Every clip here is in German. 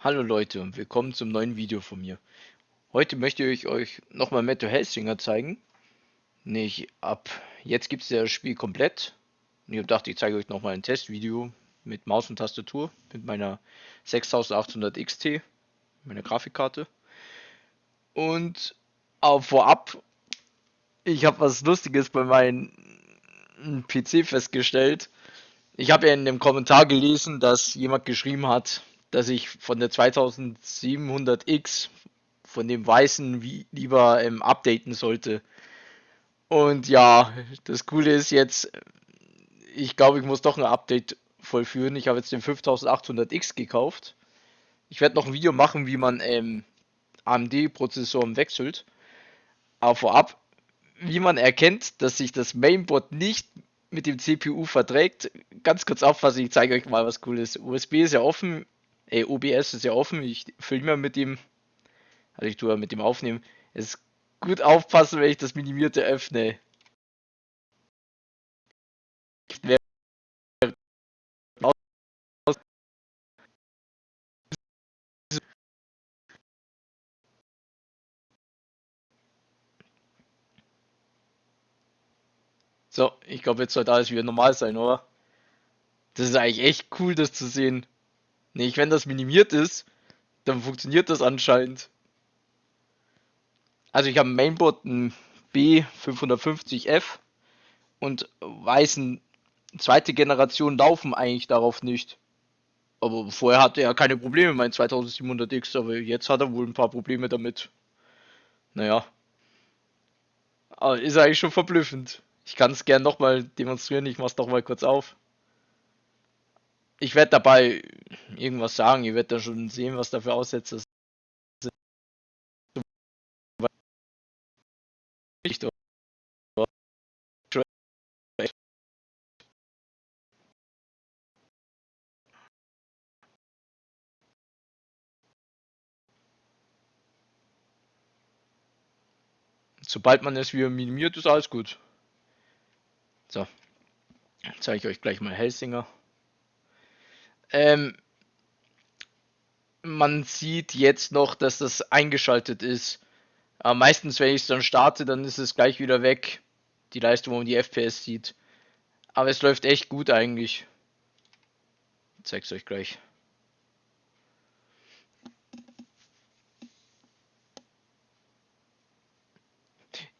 Hallo Leute und willkommen zum neuen Video von mir. Heute möchte ich euch nochmal Metro Hellsinger zeigen. Nicht ab jetzt gibt es das Spiel komplett. Und ich gedacht, ich zeige euch nochmal ein Testvideo mit Maus und Tastatur mit meiner 6800 XT, meiner Grafikkarte. Und auch vorab, ich habe was Lustiges bei meinem PC festgestellt. Ich habe ja in dem Kommentar gelesen, dass jemand geschrieben hat, dass ich von der 2700X von dem weißen wie lieber ähm, updaten sollte. Und ja, das Coole ist jetzt, ich glaube, ich muss doch ein Update vollführen. Ich habe jetzt den 5800X gekauft. Ich werde noch ein Video machen, wie man ähm, AMD-Prozessoren wechselt. Aber vorab, wie man erkennt, dass sich das Mainboard nicht mit dem CPU verträgt. Ganz kurz auffassen, ich zeige euch mal was cooles. USB ist ja offen, Ey, OBS ist ja offen, ich filme mit dem, also ich tue mit dem aufnehmen. Es ist gut aufpassen, wenn ich das Minimierte öffne. So, ich glaube, jetzt sollte alles wieder normal sein, oder? Das ist eigentlich echt cool, das zu sehen. Nee, wenn das minimiert ist, dann funktioniert das anscheinend. Also ich habe ein Mainboard ein B550F und weißen zweite Generation laufen eigentlich darauf nicht. Aber vorher hatte er keine Probleme, mein 2700X, aber jetzt hat er wohl ein paar Probleme damit. Naja. Aber ist eigentlich schon verblüffend. Ich kann es gern nochmal demonstrieren, ich mach's doch mal kurz auf ich werde dabei irgendwas sagen, ihr werdet dann schon sehen, was dafür Aussätze sind. Sobald man es wieder minimiert, ist alles gut. So, zeige ich euch gleich mal Helsinger. Ähm, man sieht jetzt noch, dass das eingeschaltet ist. Aber meistens, wenn ich es dann starte, dann ist es gleich wieder weg. Die Leistung, wo man die FPS sieht. Aber es läuft echt gut eigentlich. Ich zeig's euch gleich.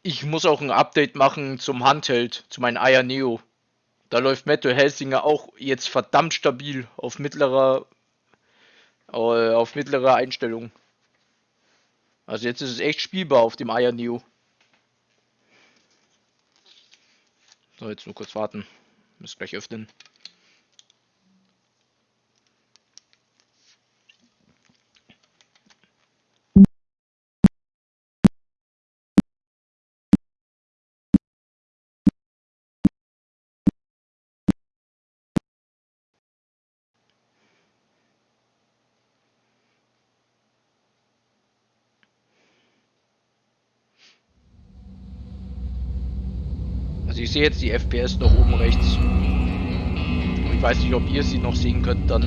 Ich muss auch ein Update machen zum Handheld, zu meinem Aya Neo. Da läuft Metal Helsinger auch jetzt verdammt stabil auf mittlerer äh, auf mittlerer Einstellung. Also jetzt ist es echt spielbar auf dem Aya Neo. So, jetzt nur kurz warten. Muss gleich öffnen. Also ich sehe jetzt die FPS noch oben rechts. Ich weiß nicht, ob ihr sie noch sehen könnt dann.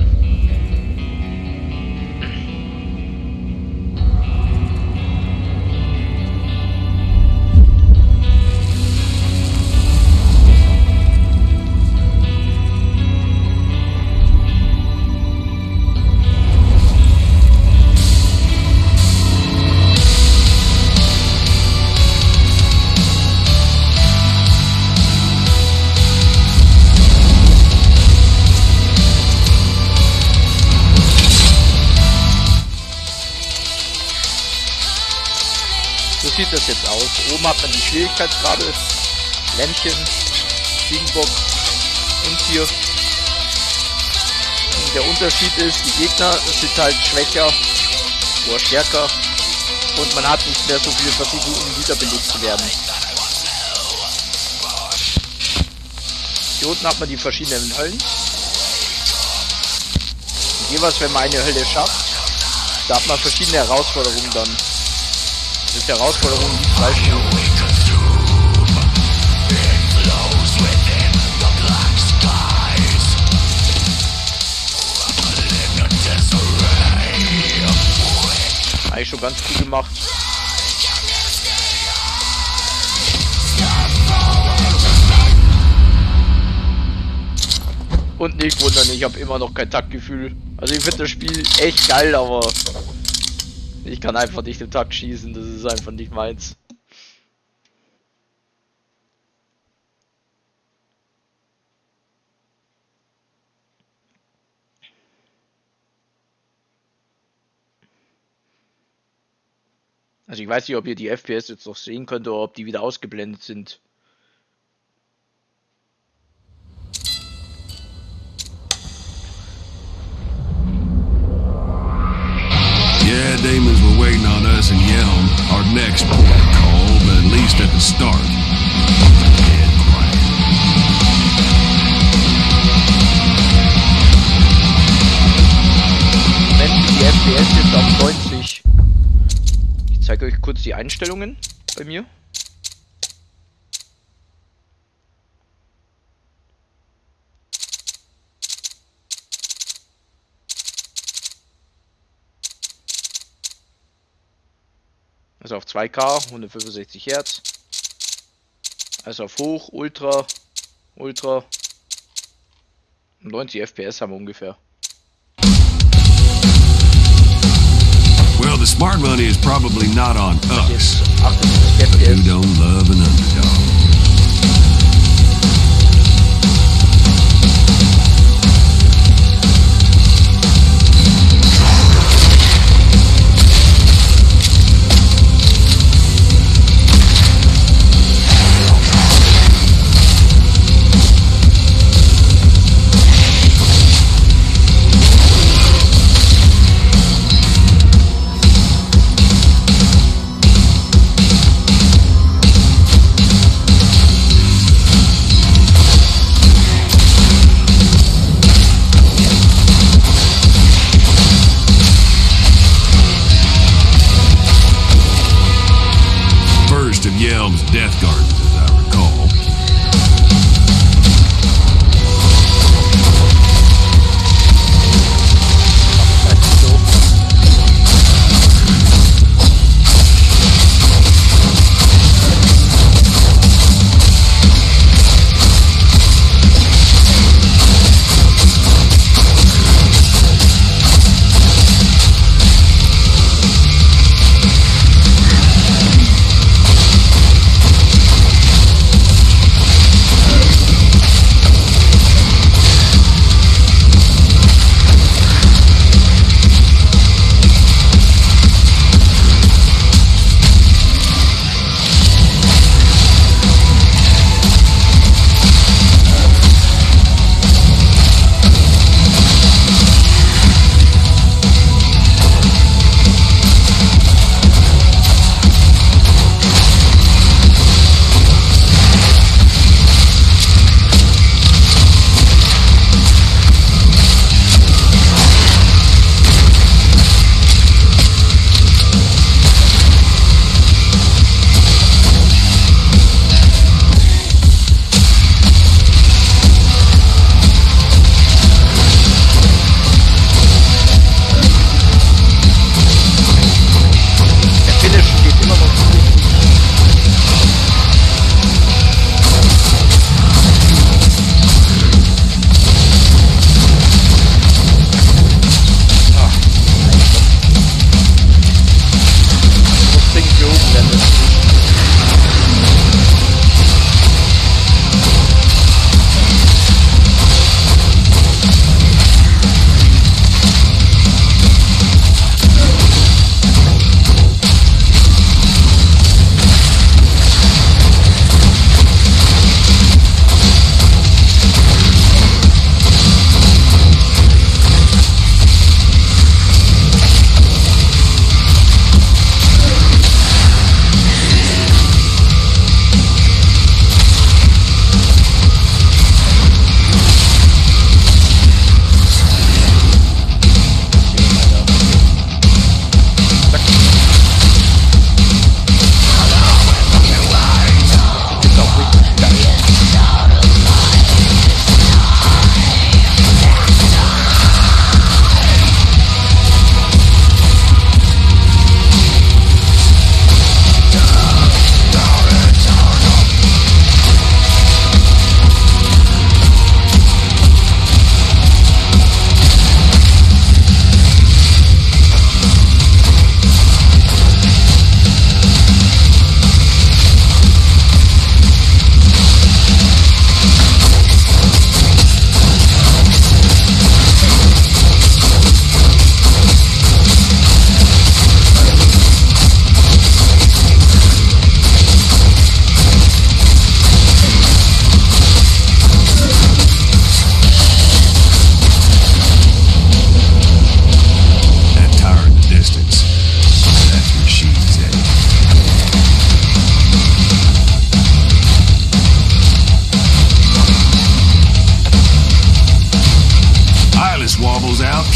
Sieht das jetzt aus. Oben hat man die Schwierigkeitsgrade, Lämpchen, Ziegenbock und hier. Und der Unterschied ist, die Gegner sind halt schwächer oder stärker und man hat nicht mehr so viele Versuche, um wiederbelebt zu werden. Hier unten hat man die verschiedenen Höllen. Und jeweils, wenn man eine Hölle schafft, da hat man verschiedene Herausforderungen dann. Ist Herausforderung, die zwei eigentlich schon ganz gut gemacht. Und nicht wundern, ich habe immer noch kein Taktgefühl. Also ich finde das Spiel echt geil, aber ich kann einfach nicht im Takt schießen, das ist einfach nicht meins. Also ich weiß nicht, ob ihr die FPS jetzt noch sehen könnt oder ob die wieder ausgeblendet sind. Next port of call, but at least at the start. Moment, die FPS jetzt auf 90. Ich zeige euch kurz die Einstellungen bei mir. Also auf 2K, 165 Hertz. Also auf hoch, Ultra, Ultra. 90 FPS haben wir ungefähr. Well, the smart money is probably not on us. Jetzt 78 But who FPS. don't love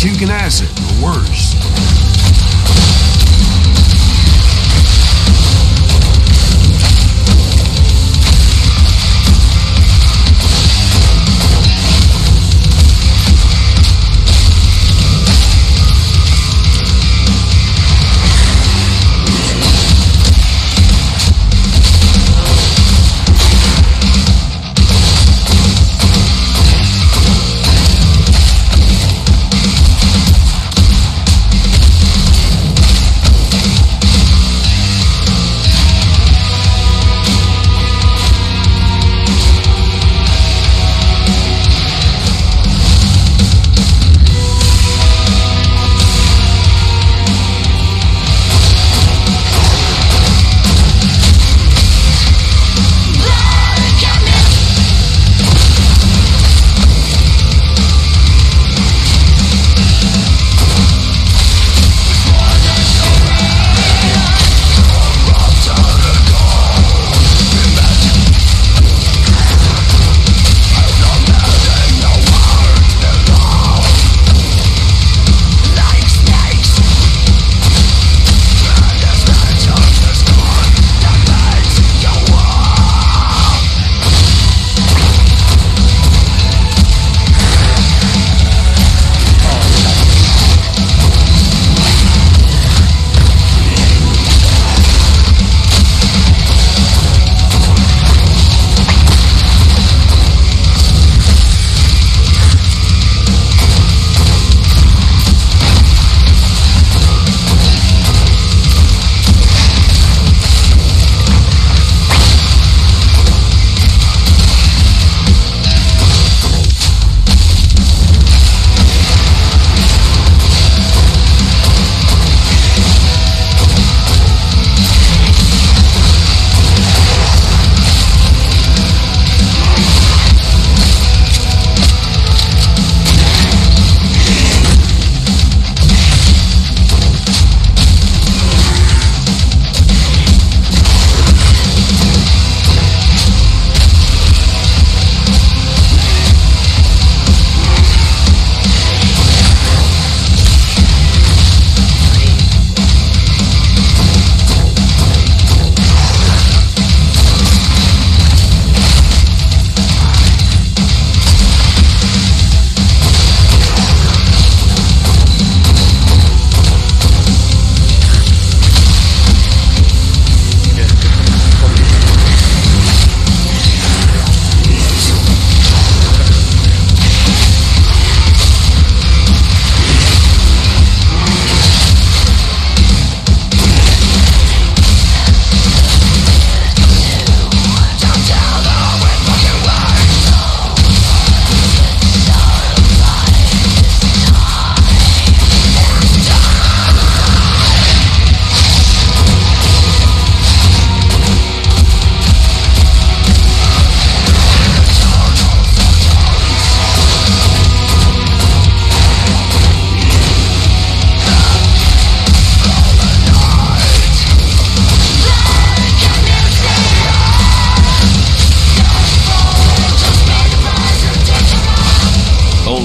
you can ask it. or worse.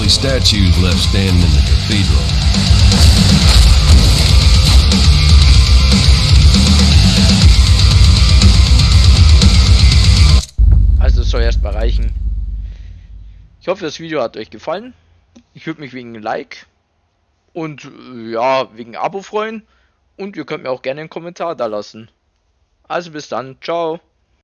Only statues left standing in the cathedral. Also soll erstmal reichen. Ich hoffe, das Video hat euch gefallen. Ich würde mich wegen Like und äh, ja, wegen Abo freuen. Und ihr könnt mir auch gerne einen Kommentar da lassen. Also bis dann, ciao.